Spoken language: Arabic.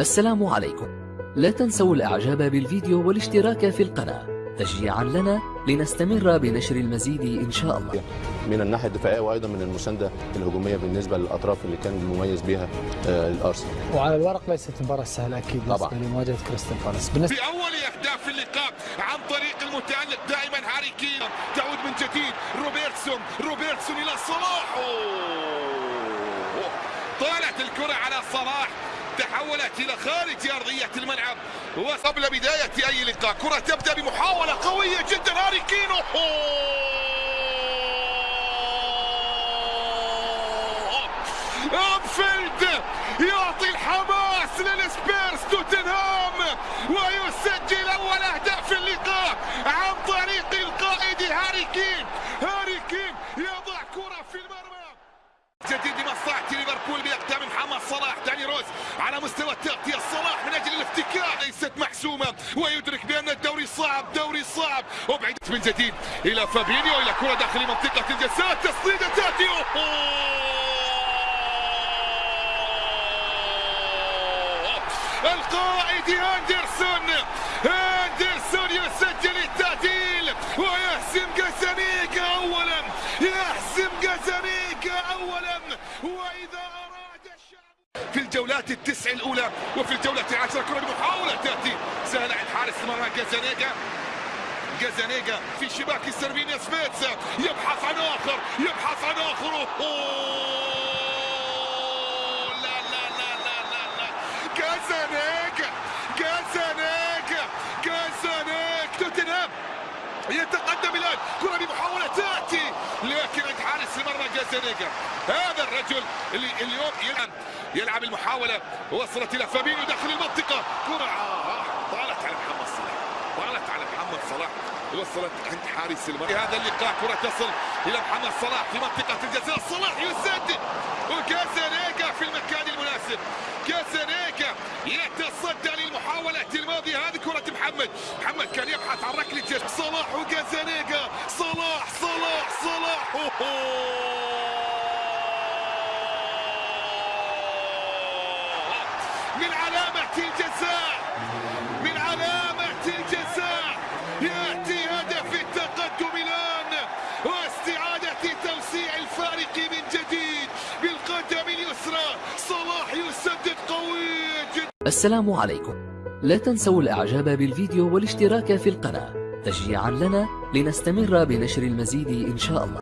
السلام عليكم. لا تنسوا الإعجاب بالفيديو والاشتراك في القناة. تشجيعا لنا لنستمر بنشر المزيد إن شاء الله. من الناحية الدفاعية وأيضا من المساندة الهجومية بالنسبة للأطراف اللي كان مميز بها آه، الأرسنال. وعلى الورق ليست مباراة سهلة أكيد طبعاً. بالنسبة لمواجهة كريستال بالاس. بالنسبة في أول اهداف اللقاء عن طريق المتألق دائما هاري كين. تعود من جديد روبرتسون روبرتسون إلى صلاح. طالت الكرة على صلاح. تحولت إلى خارج أرضية الملعب. وقبل بداية أي لقاء كرة تبدأ بمحاولة قوية جدا. هاري كين أوه. أنفيلد يعطي الحماس للسبيرز توتنهام ويسجل اول اهداف اللقاء عن طريق القائد هاري كين هاري كين يضع كره في المرمى جديد لمصلحة ليفربول باقدام محمد صلاح داني روز مستوى التغطية صلاح من أجل الافتكاك ليست محسومة. ويدرك بأن الدوري صعب دوري صعب. وبعيد من جديد إلى فابينيو إلى كرة داخل منطقة الجزاء تسديدة أوه. القائد هاندرسون هاندرسون يسجل التعديل. ويحسم جازانيكا اولا. يحسم وإذا أراد الشعب في الجولات التسع الأولى وفي الجولة العاشره كره بمحاوله تأتي. سهل عند حارس المرمى جازانيكا جازانيجا في شباك سيرفينيا سبيتسا يبحث عن آخر يبحث عن أوه. لا لا لا لا لا لا جازانيجا جازانيجا جازانيجا توتنهام يتقدم بمحاولة تأتي. لكن عند حارس المرمى جازانيجا هذا الرجل اللي اليوم يلعب يلعب المحاولة وصلت إلى فابينيو داخل المنطقة. كره آه، طالت على محمد صلاح. طالت على محمد صلاح. وصلت عند حارس المرمى. هذا اللقاء كرة تصل إلى محمد صلاح في منطقة الجزاء صلاح يسدد. وكازانيكا في المكان المناسب. كازانيكا يتصدى للمحاولة الماضية هذه كرة محمد. محمد كان يبحث عن ركلة صلاح وكازانيكا صلاح صلاح صلاح. من علامة الجزاء من علامة الجزاء يأتي هدف التقدم الآن واستعادة توسيع الفارق من جديد بالقدم اليسرى. صلاح يسدد قوي جدا. السلام عليكم. لا تنسوا الإعجاب بالفيديو والاشتراك في القناة. تشجيعا لنا لنستمر بنشر المزيد إن شاء الله.